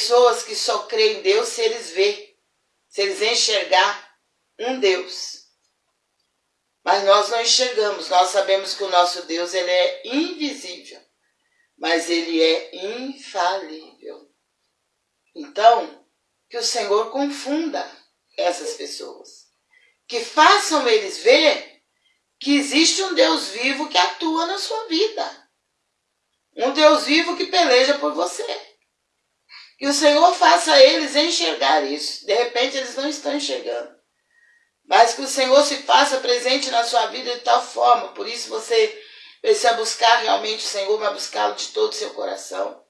pessoas que só creem em Deus se eles ver, se eles enxergar um Deus. Mas nós não enxergamos, nós sabemos que o nosso Deus ele é invisível, mas ele é infalível. Então, que o Senhor confunda essas pessoas, que façam eles ver que existe um Deus vivo que atua na sua vida. Um Deus vivo que peleja por você. Que o Senhor faça eles enxergar isso. De repente eles não estão enxergando. Mas que o Senhor se faça presente na sua vida de tal forma. Por isso você precisa buscar realmente o Senhor, mas buscá-lo de todo o seu coração.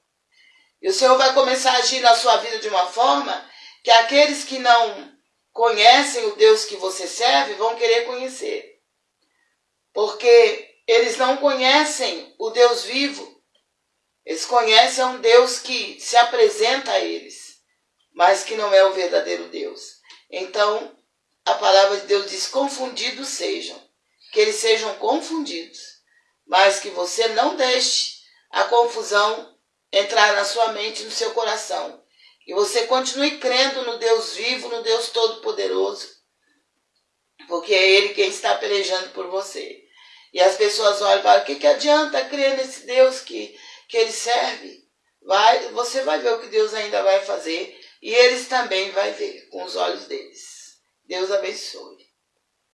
E o Senhor vai começar a agir na sua vida de uma forma que aqueles que não conhecem o Deus que você serve vão querer conhecer. Porque eles não conhecem o Deus vivo. Eles conhecem um Deus que se apresenta a eles, mas que não é o verdadeiro Deus. Então, a palavra de Deus diz: confundidos sejam, que eles sejam confundidos, mas que você não deixe a confusão entrar na sua mente, no seu coração. Que você continue crendo no Deus vivo, no Deus Todo-Poderoso, porque é Ele quem está pelejando por você. E as pessoas olham e falam: o que, que adianta crer nesse Deus que, que Ele serve? Vai, você vai ver o que Deus ainda vai fazer e eles também vai ver com os olhos deles. Deus abençoe.